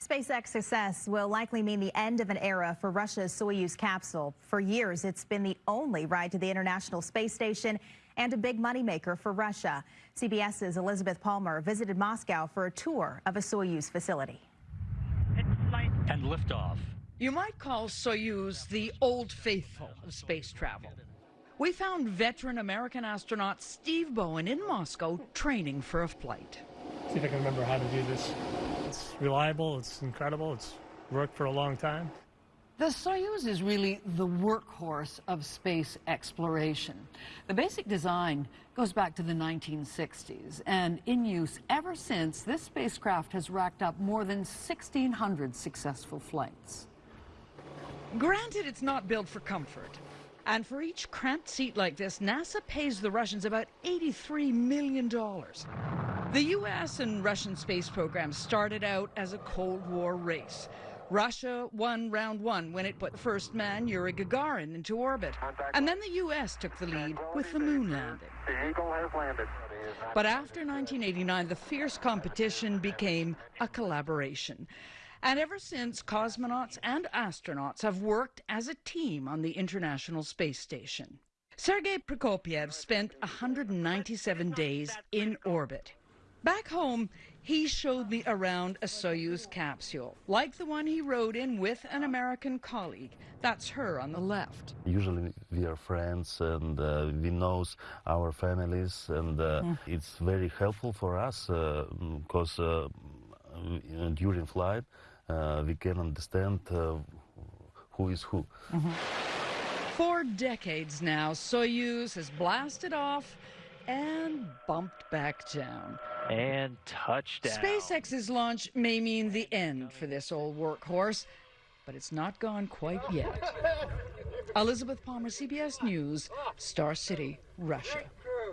SpaceX success will likely mean the end of an era for Russia's Soyuz capsule. For years, it's been the only ride to the International Space Station and a big moneymaker for Russia. CBS's Elizabeth Palmer visited Moscow for a tour of a Soyuz facility. And liftoff. You might call Soyuz the old faithful of space travel. We found veteran American astronaut Steve Bowen in Moscow training for a flight. See if I can remember how to do this. It's reliable, it's incredible, it's worked for a long time. The Soyuz is really the workhorse of space exploration. The basic design goes back to the 1960s, and in use ever since, this spacecraft has racked up more than 1,600 successful flights. Granted, it's not built for comfort. And for each cramped seat like this, NASA pays the Russians about $83 million. The U.S. and Russian space programs started out as a Cold War race. Russia won round one when it put the first man, Yuri Gagarin, into orbit. And then the U.S. took the lead with the moon landing. But after 1989, the fierce competition became a collaboration. And ever since, cosmonauts and astronauts have worked as a team on the International Space Station. Sergei Prokopyev spent 197 days in orbit. Back home, he showed me around a Soyuz capsule, like the one he rode in with an American colleague. That's her on the left. Usually we are friends and uh, we know our families, and uh, mm. it's very helpful for us because uh, uh, during flight uh, we can understand uh, who is who. Mm -hmm. For decades now, Soyuz has blasted off and bumped back down. And touchdown. SpaceX's launch may mean the end for this old workhorse, but it's not gone quite yet. Elizabeth Palmer, CBS News, Star City, Russia.